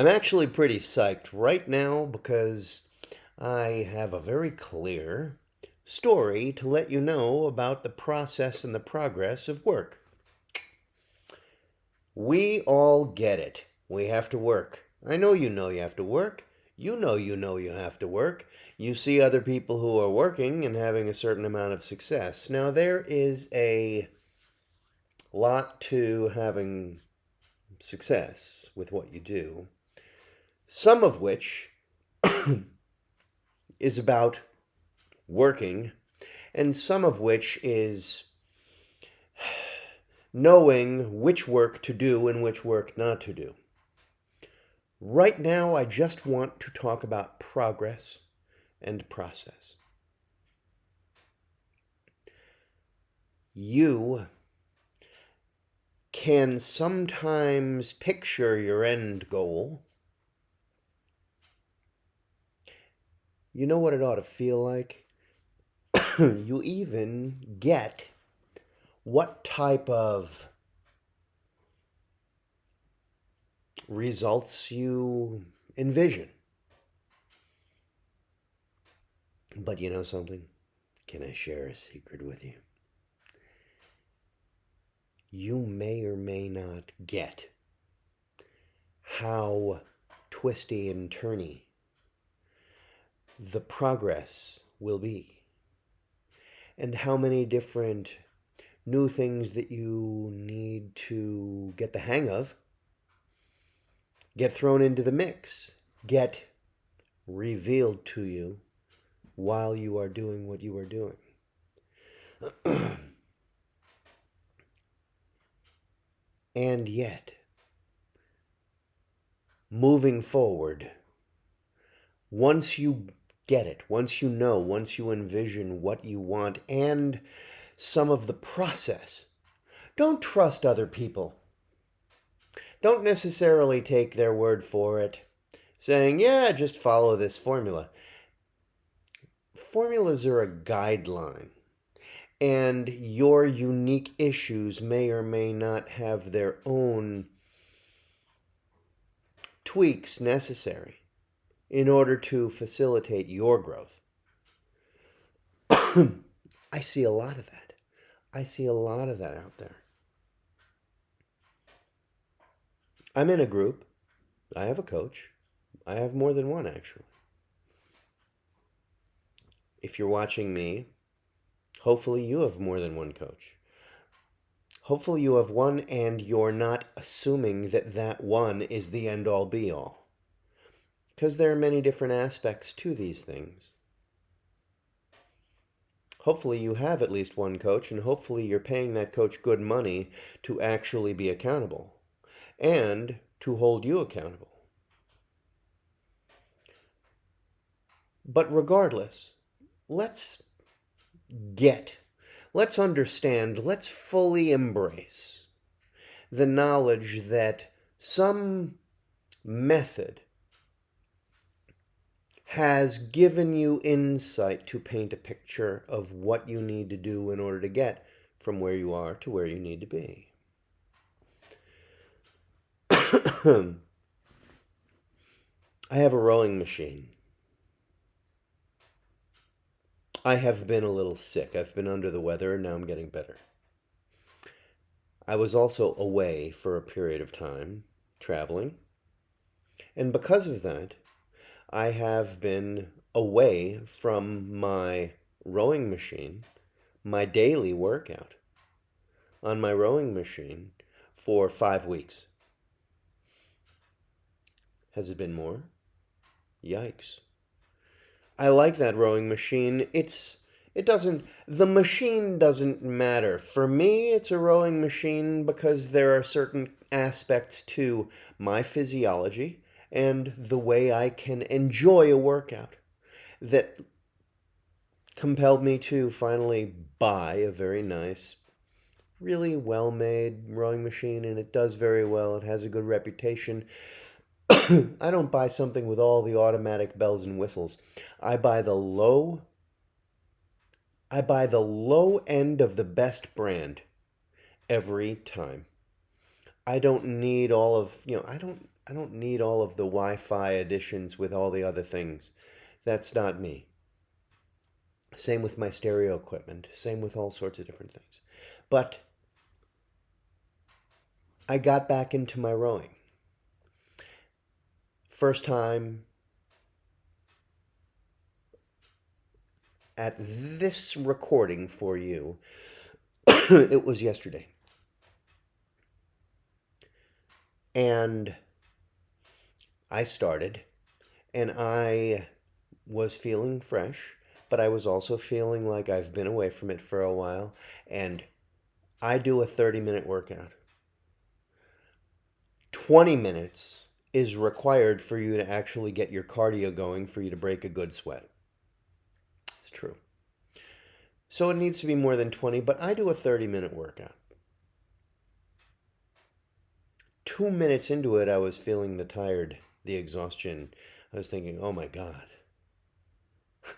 I'm actually pretty psyched right now because I have a very clear story to let you know about the process and the progress of work. We all get it. We have to work. I know you know you have to work. You know you know you have to work. You see other people who are working and having a certain amount of success. Now, there is a lot to having success with what you do some of which is about working, and some of which is knowing which work to do and which work not to do. Right now, I just want to talk about progress and process. You can sometimes picture your end goal You know what it ought to feel like? you even get what type of results you envision. But you know something? Can I share a secret with you? You may or may not get how twisty and turny the progress will be and how many different new things that you need to get the hang of get thrown into the mix, get revealed to you while you are doing what you are doing. and yet, moving forward, once you get it, once you know, once you envision what you want and some of the process, don't trust other people. Don't necessarily take their word for it, saying, yeah, just follow this formula. Formulas are a guideline, and your unique issues may or may not have their own tweaks necessary in order to facilitate your growth. I see a lot of that. I see a lot of that out there. I'm in a group. I have a coach. I have more than one, actually. If you're watching me, hopefully you have more than one coach. Hopefully you have one and you're not assuming that that one is the end all be all because there are many different aspects to these things. Hopefully you have at least one coach, and hopefully you're paying that coach good money to actually be accountable and to hold you accountable. But regardless, let's get, let's understand, let's fully embrace the knowledge that some method has given you insight to paint a picture of what you need to do in order to get from where you are to where you need to be. I have a rowing machine. I have been a little sick. I've been under the weather and now I'm getting better. I was also away for a period of time, traveling. And because of that, I have been away from my rowing machine, my daily workout on my rowing machine for five weeks. Has it been more? Yikes. I like that rowing machine. It's it doesn't the machine doesn't matter. For me, it's a rowing machine because there are certain aspects to my physiology and the way I can enjoy a workout that compelled me to finally buy a very nice, really well-made rowing machine, and it does very well. It has a good reputation. I don't buy something with all the automatic bells and whistles. I buy the low I buy the low end of the best brand every time. I don't need all of, you know, I don't I don't need all of the Wi-Fi additions with all the other things. That's not me. Same with my stereo equipment. Same with all sorts of different things. But I got back into my rowing. First time at this recording for you, it was yesterday. And I started, and I was feeling fresh, but I was also feeling like I've been away from it for a while, and I do a 30 minute workout. 20 minutes is required for you to actually get your cardio going for you to break a good sweat. It's true. So it needs to be more than 20, but I do a 30 minute workout. Two minutes into it, I was feeling the tired, the exhaustion. I was thinking, oh my God.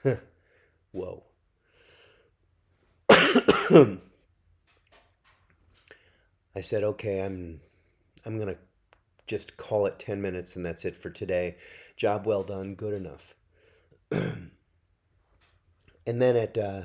Whoa. I said, okay, I'm, I'm going to just call it 10 minutes and that's it for today. Job well done, good enough. And then at uh,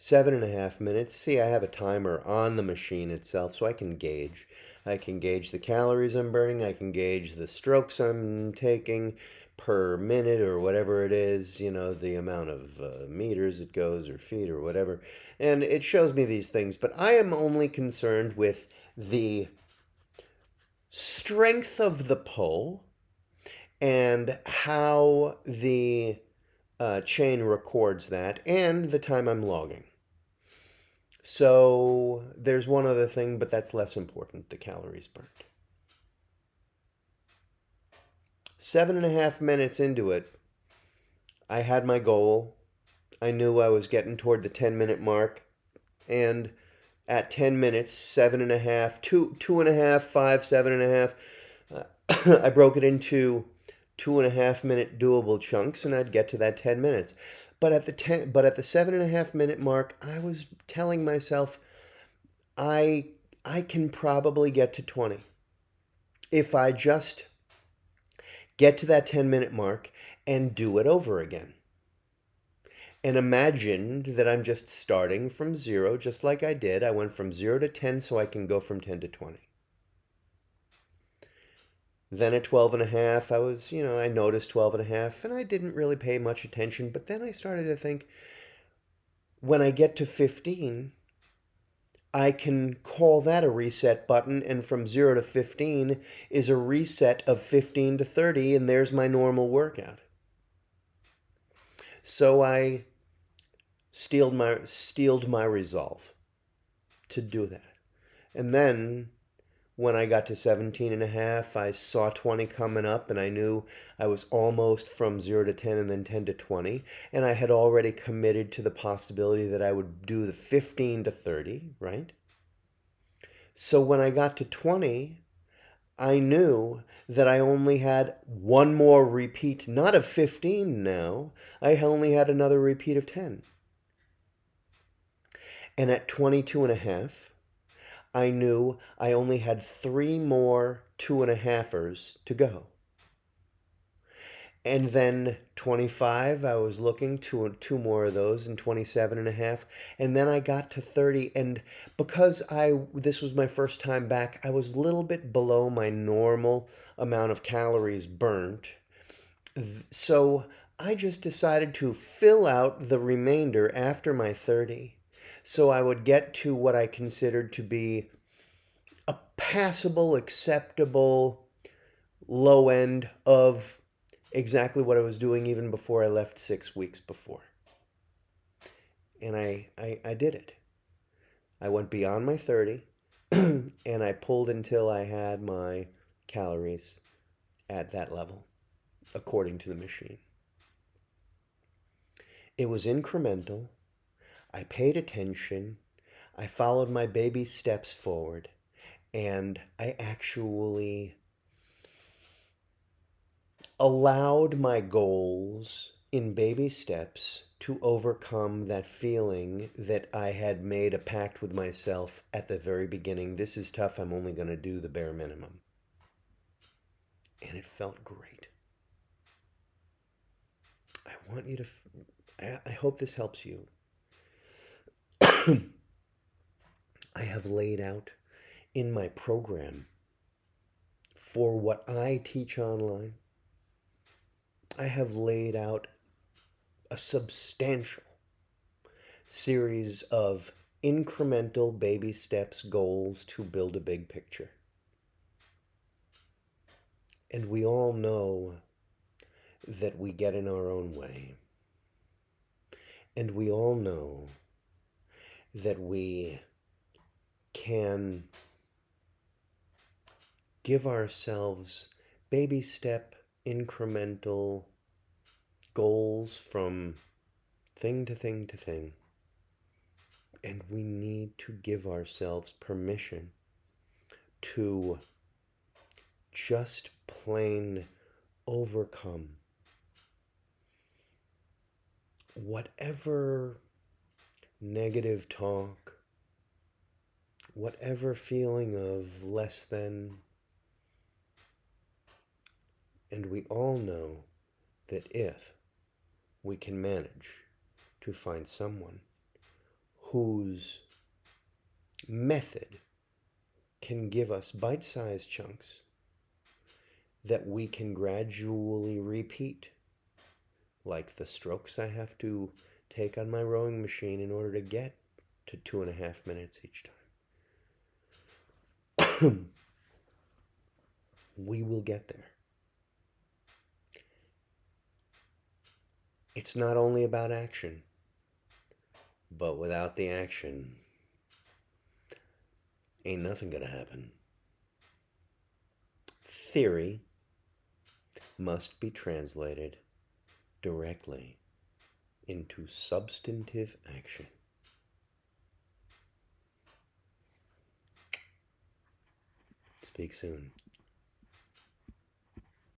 seven and a half minutes, see, I have a timer on the machine itself so I can gauge. I can gauge the calories I'm burning. I can gauge the strokes I'm taking per minute or whatever it is, you know, the amount of uh, meters it goes or feet or whatever. And it shows me these things, but I am only concerned with the strength of the pull and how the uh, chain records that and the time I'm logging. So there's one other thing, but that's less important, the calories burned. Seven and a half minutes into it, I had my goal. I knew I was getting toward the 10 minute mark. And at 10 minutes, seven and a half, two, two and a half, five, seven and a half, uh, I broke it into two and a half minute doable chunks and I'd get to that 10 minutes. But at the 10, but at the seven and a half minute mark, I was telling myself, I, I can probably get to 20. If I just get to that 10 minute mark and do it over again. And imagine that I'm just starting from zero, just like I did. I went from zero to 10 so I can go from 10 to 20. Then at 12 and a half, I was, you know, I noticed 12 and a half and I didn't really pay much attention. But then I started to think when I get to 15, I can call that a reset button. And from 0 to 15 is a reset of 15 to 30. And there's my normal workout. So I steeled my, steeled my resolve to do that. And then when I got to 17 and a half, I saw 20 coming up and I knew I was almost from 0 to 10 and then 10 to 20. And I had already committed to the possibility that I would do the 15 to 30, right? So when I got to 20, I knew that I only had one more repeat, not of 15 now. I only had another repeat of 10. And at 22 and a half, I knew I only had three more two and a halfers to go. And then 25, I was looking to two more of those and 27 and a half. And then I got to 30. And because I this was my first time back, I was a little bit below my normal amount of calories burnt. So I just decided to fill out the remainder after my 30 so I would get to what I considered to be a passable, acceptable low end of exactly what I was doing even before I left six weeks before. And I, I, I did it. I went beyond my 30 and I pulled until I had my calories at that level, according to the machine. It was incremental. I paid attention. I followed my baby steps forward. And I actually allowed my goals in baby steps to overcome that feeling that I had made a pact with myself at the very beginning. This is tough. I'm only going to do the bare minimum. And it felt great. I want you to, I, hope this helps you. I have laid out in my program for what I teach online, I have laid out a substantial series of incremental baby steps goals to build a big picture. And we all know that we get in our own way. And we all know that we can give ourselves baby step incremental goals from thing to thing to thing. And we need to give ourselves permission to just plain overcome whatever negative talk, whatever feeling of less than. And we all know that if we can manage to find someone whose method can give us bite sized chunks that we can gradually repeat, like the strokes I have to take on my rowing machine in order to get to two and a half minutes each time. we will get there. It's not only about action, but without the action, ain't nothing gonna happen. Theory must be translated directly into substantive action. Speak soon.